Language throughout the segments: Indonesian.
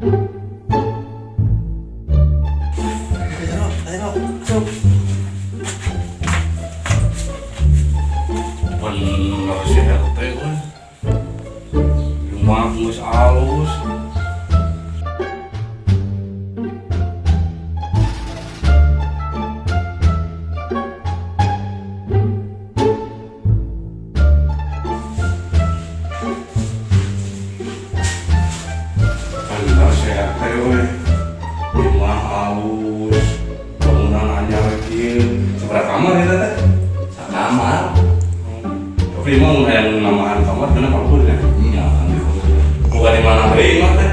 Bener sih RT gue Rumah ngus alus sehat teh we. Rumah alus. Bangunan anyar kieu. Seberapa kamar ya teh? Sakamar. Tapi emang yang namaan kamar kenapa kabur ya? Iya. Bukan di mana deui mah teh?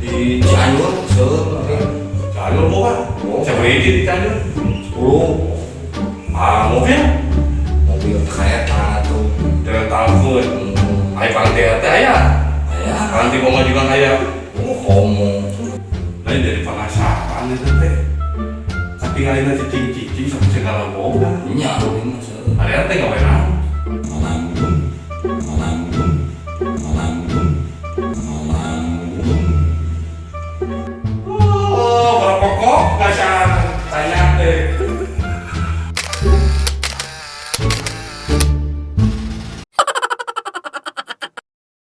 Di Cianjur Cianjur bukan? Oh. Siapa di Cianjur? 10 Ah, mobil? mobil kereta tuh. Telepon. Hmm. Ayo pantai teh aya. Ya, Pantai pemajukan aya. oh homo. Lain dari penasaran itu teh. Tapi kali nanti cicing-cicing sama segala boga. Nya ini seueur. Ada teh ngapain